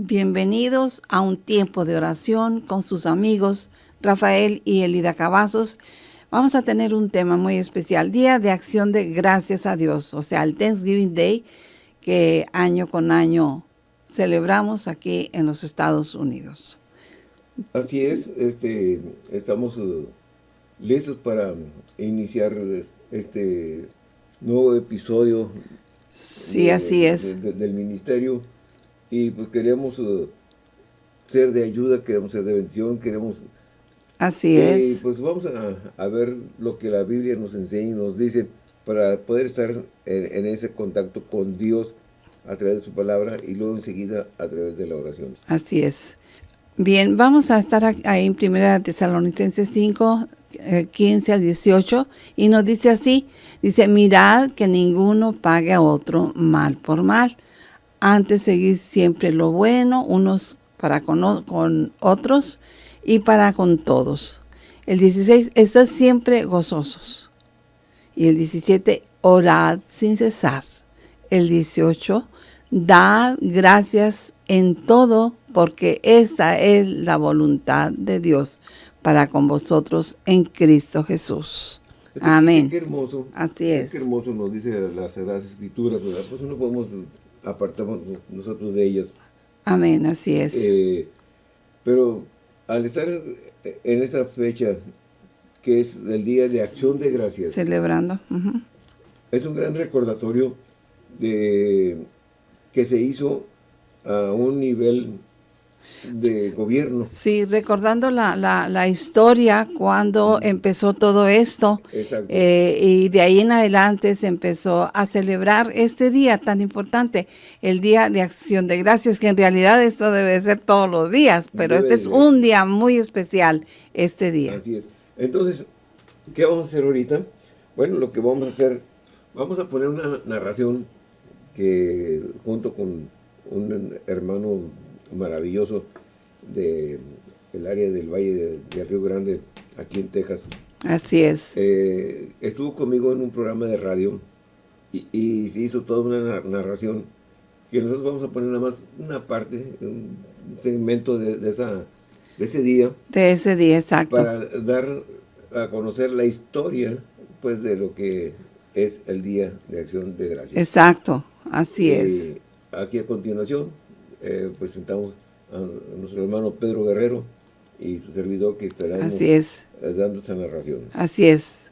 Bienvenidos a un tiempo de oración con sus amigos Rafael y Elida Cavazos. Vamos a tener un tema muy especial, Día de Acción de Gracias a Dios, o sea, el Thanksgiving Day que año con año celebramos aquí en los Estados Unidos. Así es, este, estamos uh, listos para iniciar este nuevo episodio sí, así es. del ministerio y pues queremos uh, ser de ayuda, queremos ser de bendición, queremos... Así es. pues vamos a, ver lo que la Biblia nos enseña y nos dice para poder estar en, ese contacto con Dios a través de su palabra y luego enseguida a través de la oración. Así es. Bien, vamos a estar ahí en Primera Tesalonicenses 5, 15 a 18 y nos dice así, dice, mirad que ninguno pague a otro mal por mal antes seguir siempre lo bueno, unos para con, otros y para con todos. El 16, estad siempre gozosos. Y el 17, orad sin cesar. El 18, dad gracias en todo, porque esta es la voluntad de Dios para con vosotros en Cristo Jesús. Amén. Qué, hermoso. Así es. Qué hermoso nos dice las Sagradas Escrituras, ¿verdad? Pues no podemos apartamos nosotros de ellas. Amén, así es. Eh, pero al estar en esa fecha, que es el Día de Acción de Gracias. Celebrando. Es un gran recordatorio de que se hizo a un nivel de gobierno. Sí, recordando la, la, historia cuando empezó todo esto eh, y de ahí en adelante se empezó a celebrar este día tan importante, el Día de Acción de Gracias, que en realidad esto debe ser todos los días, pero este es un día muy especial, este día. Así es. Entonces, ¿qué vamos a hacer ahorita? Bueno, lo que vamos a hacer, vamos a poner una narración que junto con un hermano maravilloso de el área del Valle de, Río Grande, aquí en Texas. Así es. Eh, estuvo conmigo en un programa de radio y, se hizo toda una narración que nosotros vamos a poner nada más una parte, un segmento de, esa, de ese día. De ese día, exacto. Para dar a conocer la historia, pues, de lo que es el Día de Acción de Gracias. Exacto, así es. Eh, aquí a continuación eh, presentamos a nuestro hermano Pedro Guerrero y su servidor que estarán Así es. dando esa narración. Así es.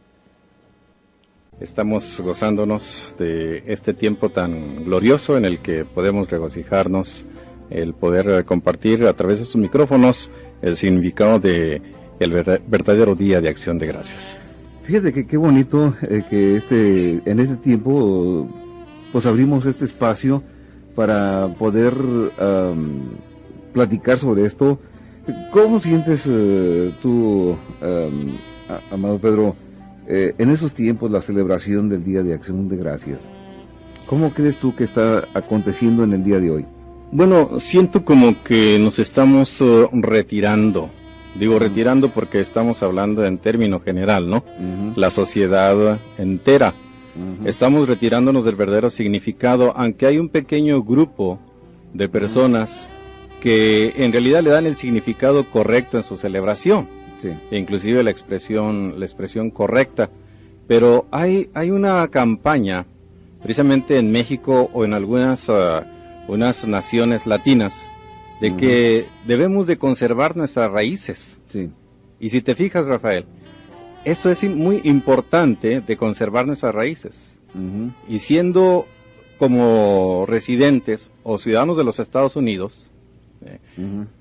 Estamos gozándonos de este tiempo tan glorioso en el que podemos regocijarnos, el poder compartir a través de estos micrófonos el significado de el verdadero día de acción de gracias. Fíjate que qué bonito eh, que este en este tiempo pues abrimos este espacio para poder platicar sobre esto. ¿Cómo sientes eh, tú, amado Pedro, eh, en esos tiempos la celebración del Día de Acción de Gracias? ¿Cómo crees tú que está aconteciendo en el día de hoy? Bueno, siento como que nos estamos uh, retirando. Digo retirando porque estamos hablando en término general, ¿no? La sociedad entera. Estamos retirándonos del verdadero significado, aunque hay un pequeño grupo de personas que en realidad le dan el significado correcto en su celebración, e inclusive la expresión, la expresión correcta. Pero hay, hay una campaña, precisamente en México o en algunas uh, unas naciones latinas, de que debemos de conservar nuestras raíces. Y si te fijas, Rafael, esto es muy importante de conservar nuestras raíces. Y siendo como residentes o ciudadanos de los Estados Unidos,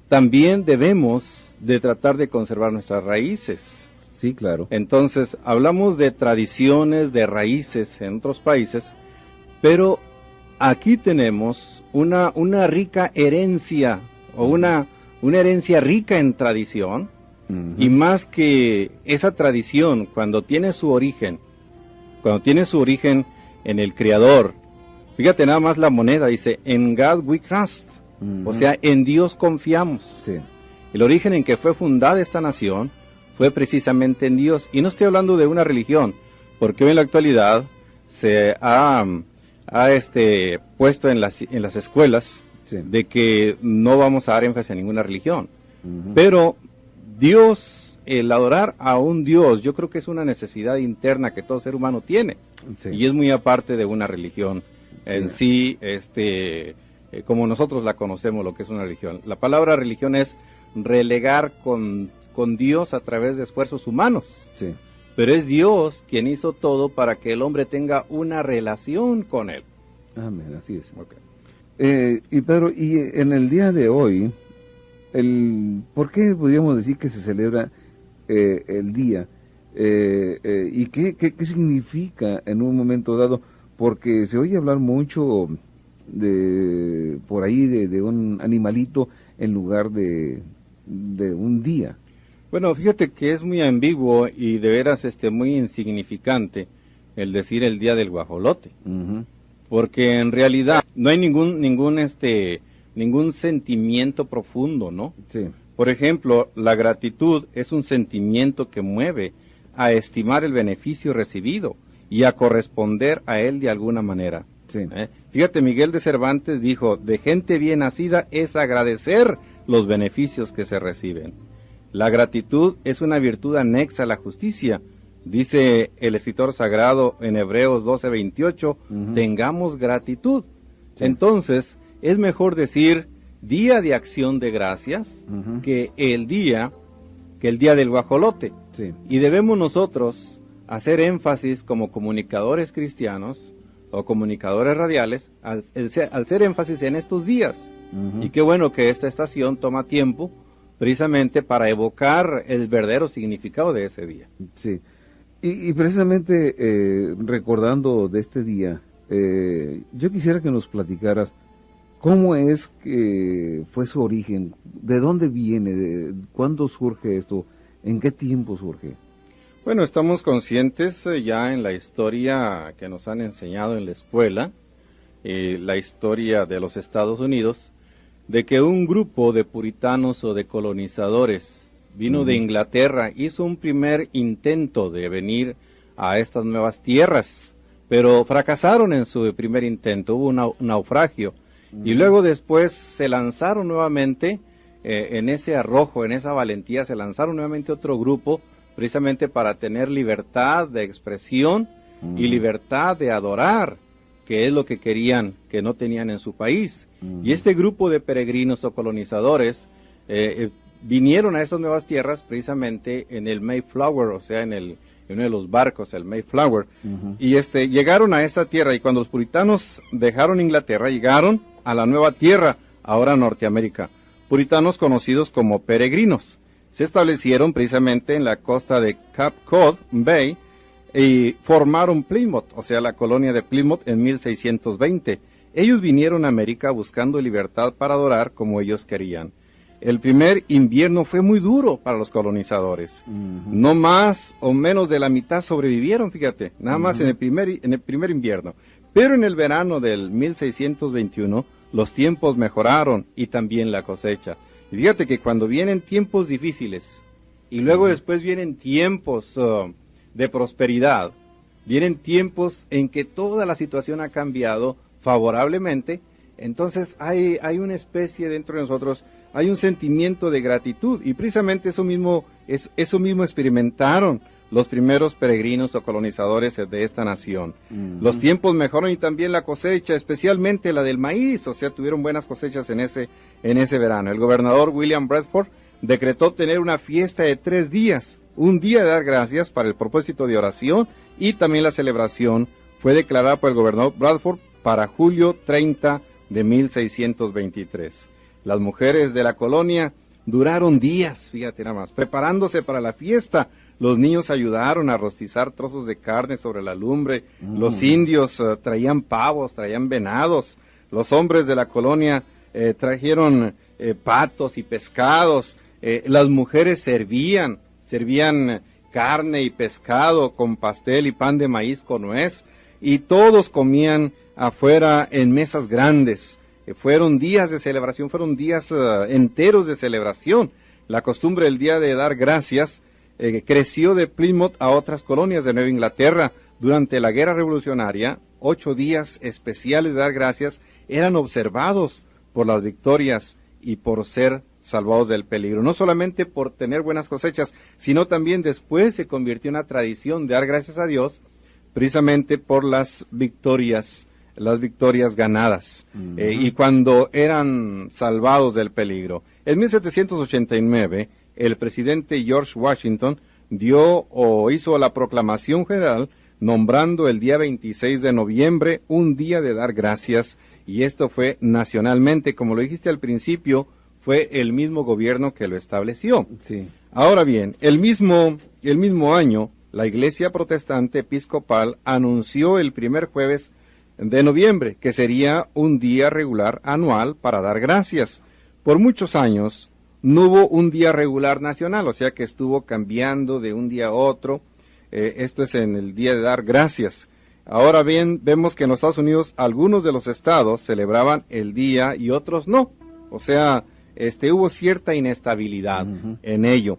también debemos de tratar de conservar nuestras raíces. Sí, claro. Entonces, hablamos de tradiciones, de raíces en otros países, pero aquí tenemos una, una rica herencia o una, una herencia rica en tradición, y más que esa tradición, cuando tiene su origen, cuando tiene su origen en el Creador, fíjate nada más la moneda, dice, en God we trust. O sea, en Dios confiamos. El origen en que fue fundada esta nación fue precisamente en Dios. Y no estoy hablando de una religión, porque hoy en la actualidad se ha, ha este, puesto en las, en las escuelas de que no vamos a dar énfasis a ninguna religión. Pero Dios, el adorar a un Dios, yo creo que es una necesidad interna que todo ser humano tiene. Y es muy aparte de una religión en sí, este, eh, como nosotros la conocemos, lo que es una religión. La palabra religión es relegar con, con Dios a través de esfuerzos humanos. Pero es Dios quien hizo todo para que el hombre tenga una relación con Él. Amén, así es. Eh, y Pedro, y en el día de hoy, el, ¿por qué podríamos decir que se celebra eh, el día? Eh, ¿Y qué, qué, significa en un momento dado? Porque se oye hablar mucho de por ahí de, un animalito en lugar de, de, un día. Bueno, fíjate que es muy ambiguo y de veras este, muy insignificante el decir el día del guajolote porque en realidad no hay ningún ningún este ningún sentimiento profundo, ¿no? Sí. Por ejemplo, la gratitud es un sentimiento que mueve a estimar el beneficio recibido y a corresponder a él de alguna manera. Sí. ¿Eh? Fíjate, Miguel de Cervantes dijo, de gente bien nacida es agradecer los beneficios que se reciben. La gratitud es una virtud anexa a la justicia, Dice el escritor sagrado en Hebreos 12:28, tengamos gratitud. Entonces, es mejor decir día de acción de gracias que el día que el día del guajolote. Y debemos nosotros hacer énfasis como comunicadores cristianos o comunicadores radiales al, hacer énfasis en estos días. Y qué bueno que esta estación toma tiempo precisamente para evocar el verdadero significado de ese día. Sí. Y, precisamente eh, recordando de este día, eh, yo quisiera que nos platicaras cómo es que fue su origen, de dónde viene, de, cuándo surge esto, en qué tiempo surge. Bueno, estamos conscientes eh, ya en la historia que nos han enseñado en la escuela, la historia de los Estados Unidos, de que un grupo de puritanos o de colonizadores vino de Inglaterra, hizo un primer intento de venir a estas nuevas tierras, pero fracasaron en su primer intento, hubo un naufragio. Y luego después se lanzaron nuevamente eh, en ese arrojo, en esa valentía, se lanzaron nuevamente otro grupo, precisamente para tener libertad de expresión y libertad de adorar, que es lo que querían, que no tenían en su país. Y este grupo de peregrinos o colonizadores eh, eh, vinieron a esas nuevas tierras precisamente en el Mayflower, o sea, en, el, uno de los barcos, el Mayflower, y este, llegaron a esta tierra y cuando los puritanos dejaron Inglaterra, llegaron a la nueva tierra, ahora Norteamérica, puritanos conocidos como peregrinos. Se establecieron precisamente en la costa de Cape Cod Bay y formaron Plymouth, o sea, la colonia de Plymouth en 1620. Ellos vinieron a América buscando libertad para adorar como ellos querían el primer invierno fue muy duro para los colonizadores. No más o menos de la mitad sobrevivieron, fíjate, nada más en, el primer, en el primer invierno. Pero en el verano del 1621 los tiempos mejoraron y también la cosecha. Y fíjate que cuando vienen tiempos difíciles y luego después vienen tiempos uh, de prosperidad, vienen tiempos en que toda la situación ha cambiado favorablemente, entonces hay, hay una especie dentro de nosotros hay un sentimiento de gratitud y precisamente eso mismo, es, eso mismo experimentaron los primeros peregrinos o colonizadores de esta nación. Los tiempos mejoran y también la cosecha, especialmente la del maíz, o sea, tuvieron buenas cosechas en ese, en ese verano. El gobernador William Bradford decretó tener una fiesta de tres días, un día de dar gracias para el propósito de oración y también la celebración fue declarada por el gobernador Bradford para julio 30 de 1623. Las mujeres de la colonia duraron días, fíjate nada más, preparándose para la fiesta. Los niños ayudaron a rostizar trozos de carne sobre la lumbre. Los mm. indios eh, traían pavos, traían venados. Los hombres de la colonia eh, trajeron eh, patos y pescados. las mujeres servían, servían carne y pescado con pastel y pan de maíz con nuez. Y todos comían afuera en mesas grandes. Fueron días de celebración, fueron días enteros de celebración. La costumbre del día de dar gracias eh, creció de Plymouth a otras colonias de Nueva Inglaterra. Durante la guerra revolucionaria, ocho días especiales de dar gracias eran observados por las victorias y por ser salvados del peligro. No solamente por tener buenas cosechas, sino también después se convirtió en una tradición de dar gracias a Dios precisamente por las victorias, las victorias ganadas. Eh, y cuando eran salvados del peligro. En 1789, el presidente George Washington dio o hizo la proclamación general nombrando el día 26 de noviembre un día de dar gracias y esto fue nacionalmente, como lo dijiste al principio, fue el mismo gobierno que lo estableció. Sí. Ahora bien, el mismo, el mismo año, la Iglesia Protestante Episcopal anunció el primer jueves de noviembre, que sería un día regular anual para dar gracias. Por muchos años no hubo un día regular nacional, o sea que estuvo cambiando de un día a otro. Eh, esto es en el día de dar gracias. Ahora bien, vemos que en los Estados Unidos algunos de los estados celebraban el día y otros no. O sea, este, hubo cierta inestabilidad en ello.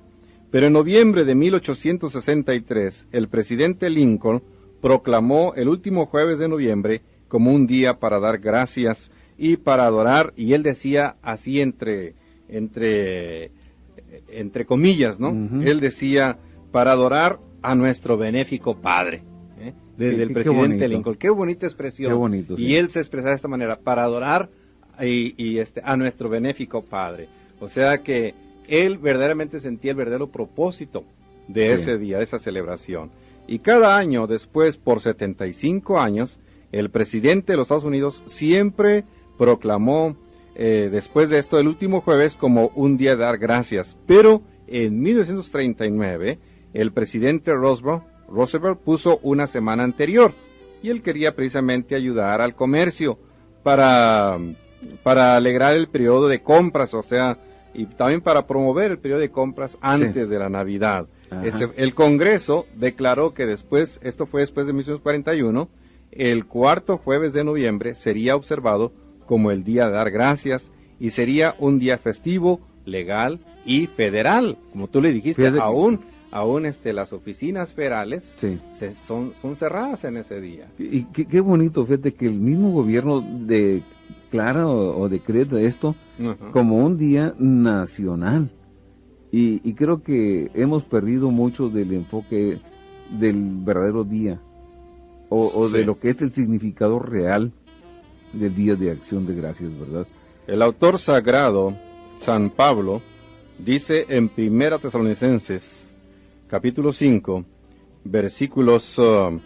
Pero en noviembre de 1863, el presidente Lincoln proclamó el último jueves de noviembre como un día para dar gracias y para adorar, y él decía así entre, entre, entre comillas, ¿no? Él decía, para adorar a nuestro benéfico Padre. ¿eh? Desde el presidente Lincoln. Qué bonita expresión. Qué bonito, Y él se expresaba de esta manera, para adorar y, este, a nuestro benéfico Padre. O sea que él verdaderamente sentía el verdadero propósito de ese día, de esa celebración. Y cada año después, por 75 años, el presidente de los Estados Unidos siempre proclamó eh, después de esto el último jueves como un día de dar gracias. Pero en 1939 el presidente Roosevelt, Roosevelt puso una semana anterior y él quería precisamente ayudar al comercio para, para alegrar el periodo de compras, o sea, y también para promover el periodo de compras antes de la Navidad. Este, el Congreso declaró que después, esto fue después de 1941, el cuarto jueves de noviembre sería observado como el día de dar gracias y sería un día festivo, legal y federal, como tú le dijiste, aún aún este, las oficinas federales se, son, son cerradas en ese día. Y qué, bonito, fíjate que el mismo gobierno declara o, o decreta esto como un día nacional. Y, creo que hemos perdido mucho del enfoque del verdadero día o, de lo que es el significado real del Día de Acción de Gracias, ¿verdad? El autor sagrado, San Pablo, dice en Primera Tesalonicenses, capítulo 5, versículos uh,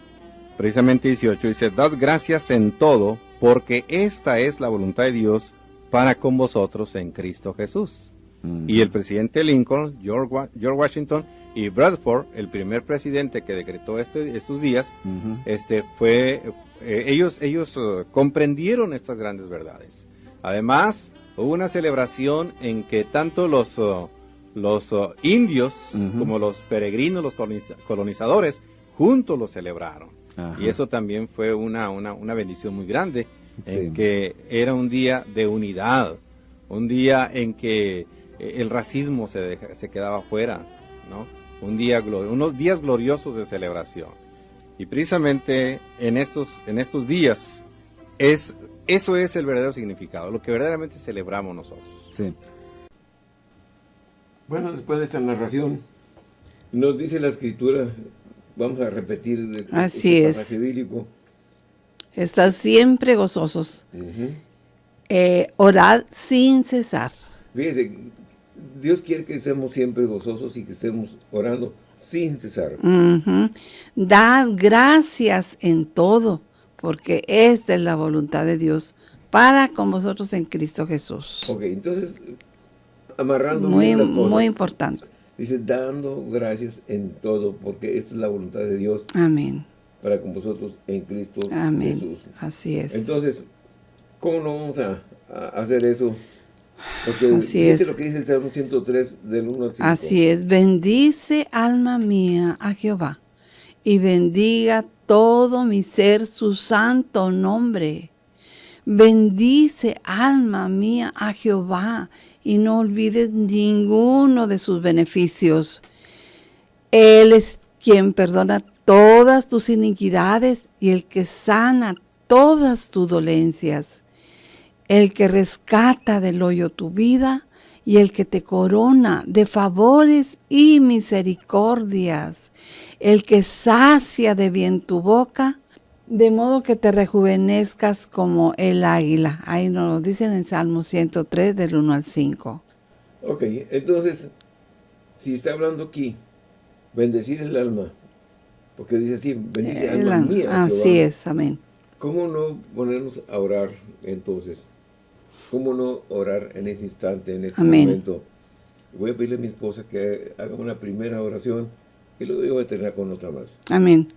precisamente 18, dice, Dad gracias en todo, porque esta es la voluntad de Dios para con vosotros en Cristo Jesús. Mm. Y el presidente Lincoln, George, Washington y Bradford, el primer presidente que decretó este, estos días, este, fue, eh, ellos, ellos uh, comprendieron estas grandes verdades. Además, hubo una celebración en que tanto los, uh, los indios como los peregrinos, los colonizadores, juntos lo celebraron. Y eso también fue una, una, una bendición muy grande en que era un día de unidad, un día en que eh, el racismo se, se quedaba fuera, ¿no? Un día, unos días gloriosos de celebración. Y precisamente en estos, en estos días, es, eso es el verdadero significado, lo que verdaderamente celebramos nosotros. Sí. Bueno, después de esta narración, nos dice la escritura, vamos a repetir este, Así este pasaje bíblico, Estad siempre gozosos. Eh, orad sin cesar. Fíjese, Dios quiere que estemos siempre gozosos y que estemos orando sin cesar. Dad gracias en todo, porque esta es la voluntad de Dios para con vosotros en Cristo Jesús. Ok, entonces, amarrando muy, las cosas, muy importante. Dice, dando gracias en todo, porque esta es la voluntad de Dios. Amén para con vosotros en Cristo Amén. Jesús. Así es. Entonces, ¿cómo no vamos a, hacer eso? Porque Así es. lo que dice el Salmo 103 del 1 al 5. Así es. Bendice alma mía a Jehová y bendiga todo mi ser su santo nombre. Bendice alma mía a Jehová y no olvides ninguno de sus beneficios. Él es quien perdona todas tus iniquidades y el que sana todas tus dolencias. El que rescata del hoyo tu vida y el que te corona de favores y misericordias, el que sacia de bien tu boca, de modo que te rejuvenezcas como el águila. Ahí nos lo dicen en Salmo 103, del 1 al 5. Ok, entonces, si está hablando aquí, bendecir el alma, porque dice así, bendice el alma mía. Así es, amén. ¿Cómo no ponernos a orar entonces? ¿Cómo no orar en ese instante, en este momento? Voy a pedirle a mi esposa que haga una primera oración y luego voy a terminar con otra más. Amén.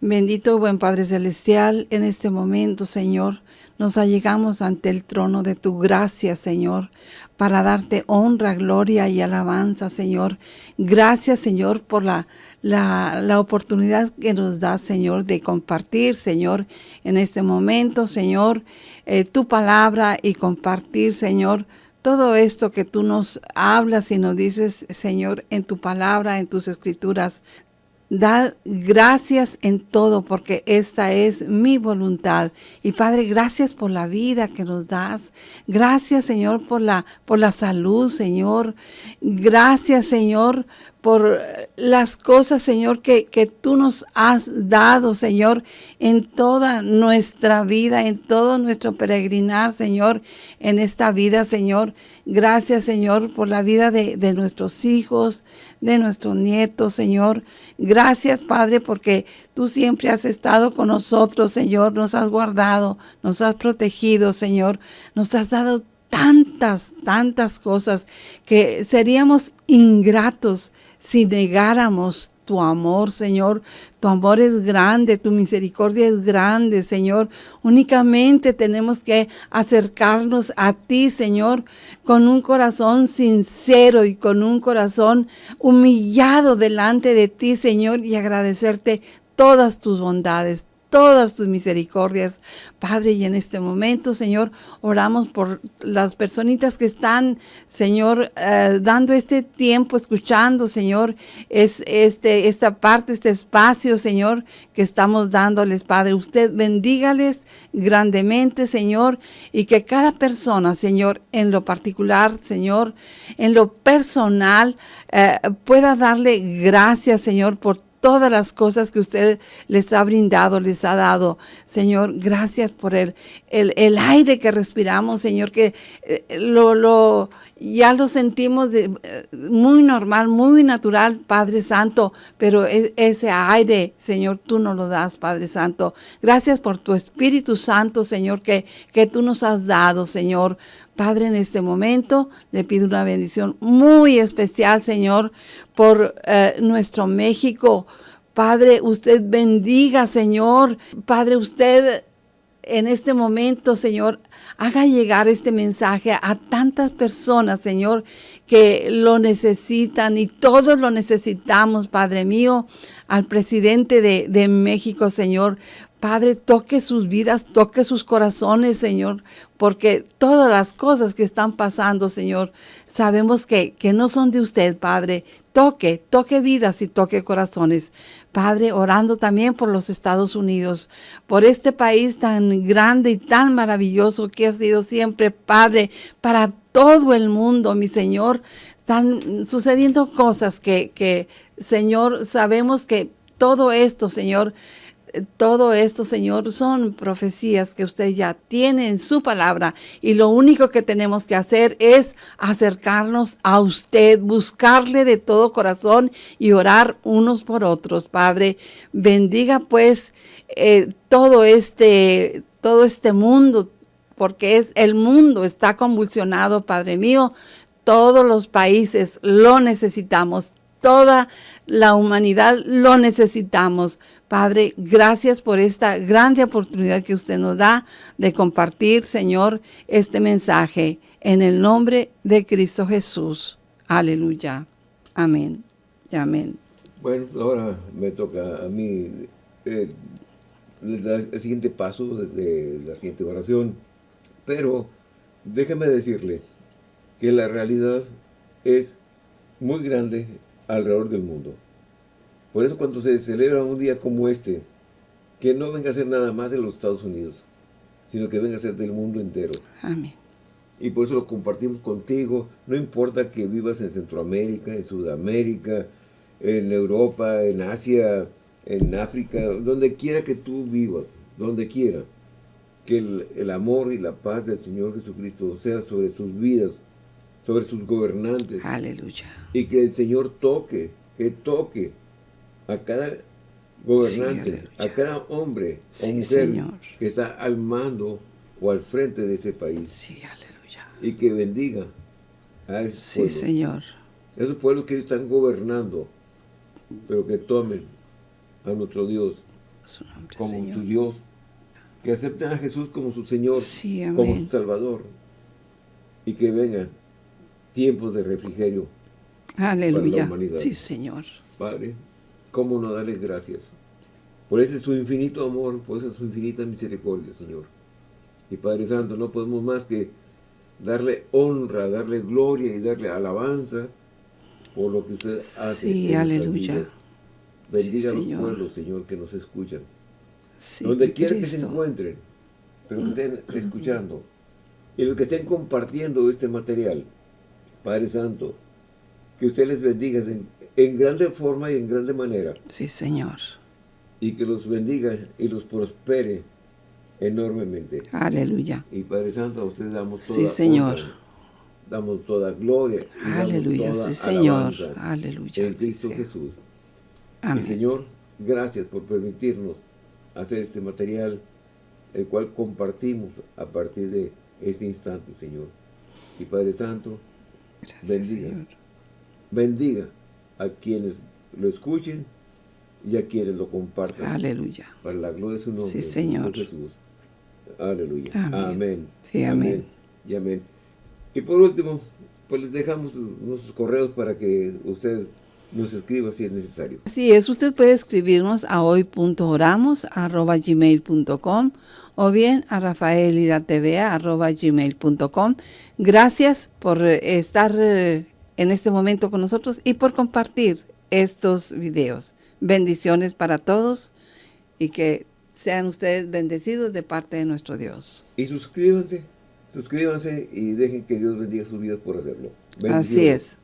Bendito buen Padre Celestial, en este momento, Señor, nos allegamos ante el trono de tu gracia, Señor, para darte honra, gloria y alabanza, Señor. Gracias, Señor, por la, la, oportunidad que nos da, Señor, de compartir, Señor, en este momento, Señor, eh, tu palabra y compartir, Señor, todo esto que tú nos hablas y nos dices, Señor, en tu palabra, en tus escrituras. Da gracias en todo porque esta es mi voluntad. Y Padre, gracias por la vida que nos das. Gracias, Señor, por la, por la salud, Señor. Gracias, Señor, por las cosas, Señor, que, que, tú nos has dado, Señor, en toda nuestra vida, en todo nuestro peregrinar, Señor, en esta vida, Señor. Gracias, Señor, por la vida de, de nuestros hijos, de nuestros nietos, Señor. Gracias, Padre, porque tú siempre has estado con nosotros, Señor. Nos has guardado, nos has protegido, Señor. Nos has dado tantas, tantas cosas que seríamos ingratos si negáramos tu amor, Señor. Tu amor es grande, tu misericordia es grande, Señor. Únicamente tenemos que acercarnos a ti, Señor, con un corazón sincero y con un corazón humillado delante de ti, Señor, y agradecerte todas tus bondades, todas tus misericordias, Padre, y en este momento, Señor, oramos por las personitas que están, Señor, eh, dando este tiempo, escuchando, Señor, es este, esta parte, este espacio, Señor, que estamos dándoles, Padre. Usted bendígales grandemente, Señor, y que cada persona, Señor, en lo particular, Señor, en lo personal, eh, pueda darle gracias, Señor, por todas las cosas que usted les ha brindado, les ha dado. Señor, gracias por el, el, aire que respiramos, Señor, que eh, lo, lo, ya lo sentimos eh, muy normal, muy natural, Padre Santo, pero ese aire, Señor, tú nos lo das, Padre Santo. Gracias por tu Espíritu Santo, Señor, que, que tú nos has dado, Señor. Padre, en este momento le pido una bendición muy especial, Señor, por eh, nuestro México. Padre, usted bendiga, Señor. Padre, usted en este momento, Señor, haga llegar este mensaje a tantas personas, Señor, que lo necesitan y todos lo necesitamos, Padre mío, al presidente de, de México, Señor. Padre, toque sus vidas, toque sus corazones, Señor, porque todas las cosas que están pasando, Señor, sabemos que, que no son de usted, Padre. Toque, toque vidas y toque corazones. Padre, orando también por los Estados Unidos, por este país tan grande y tan maravilloso que ha sido siempre, Padre, para todo el mundo, mi Señor. Están sucediendo cosas que, que Señor, sabemos que todo esto, Señor, todo esto, Señor, son profecías que usted ya tiene en su palabra y lo único que tenemos que hacer es acercarnos a usted, buscarle de todo corazón y orar unos por otros, Padre. Bendiga pues eh, todo este, todo este mundo, porque es el mundo está convulsionado, Padre mío. Todos los países lo necesitamos, toda la humanidad lo necesitamos. Padre, gracias por esta grande oportunidad que usted nos da de compartir, Señor, este mensaje en el nombre de Cristo Jesús. Aleluya. Amén. Y amén. Bueno, ahora me toca a mí eh, el siguiente paso de, la siguiente oración. Pero déjeme decirle que la realidad es muy grande alrededor del mundo. Por eso cuando se celebra un día como este, que no venga a ser nada más de los Estados Unidos, sino que venga a ser del mundo entero. Amén. Y por eso lo compartimos contigo. No importa que vivas en Centroamérica, en Sudamérica, en Europa, en Asia, en África, donde quiera que tú vivas, donde quiera. Que el, el amor y la paz del Señor Jesucristo sea sobre sus vidas, sobre sus gobernantes. Aleluya. Y que el Señor toque, que toque a cada gobernante, a cada hombre o Sí, mujer Señor. que está al mando o al frente de ese país Sí, aleluya. y que bendiga a esos Sí, pueblos, Señor. esos pueblos que están gobernando, pero que tomen a nuestro Dios Su nombre, como Señor. su Dios, que acepten a Jesús como su Señor, Sí, como su Salvador, y que vengan tiempos de refrigerio. Aleluya. humanidad. Sí, Señor. Padre, ¿cómo no darles gracias? Por ese su infinito amor, por esa su infinita misericordia, Señor. Y Padre Santo, no podemos más que darle honra, darle gloria y darle alabanza por lo que usted hace. Sí, aleluya. Bendiga Sí, a los Señor. pueblos, Señor, que nos escuchan. Sí, donde quiera que se encuentren, pero que estén escuchando. Y los que estén compartiendo este material, Padre Santo, que usted les bendiga en, grande forma y en grande manera, Sí, Señor. y que los bendiga y los prospere enormemente. Aleluya. Y Padre Santo, a usted damos toda Sí, Señor. honra, damos toda gloria. y damos Aleluya. toda Sí, Señor. Aleluya. En Cristo. Jesús. Y Amén. Señor, gracias por permitirnos hacer este material, el cual compartimos a partir de este instante, Señor. Y Padre Santo, Gracias, bendiga. Señor. bendiga a quienes lo escuchen y a quienes lo compartan. Aleluya. Para la gloria de su nombre. Sí, Señor. Jesús. Aleluya. Amén. Amén. Sí, amén. Y amén. Y por último, pues les dejamos nuestros correos para que usted nos escriba si es necesario. Así es, usted puede escribirnos a hoy.oramos.gmail.com o bien a rafaelidatva.gmail.com. Gracias por estar eh, en este momento con nosotros y por compartir estos videos. Bendiciones para todos y que sean ustedes bendecidos de parte de nuestro Dios. Y suscríbanse, suscríbanse y dejen que Dios bendiga sus vidas por hacerlo. Así es.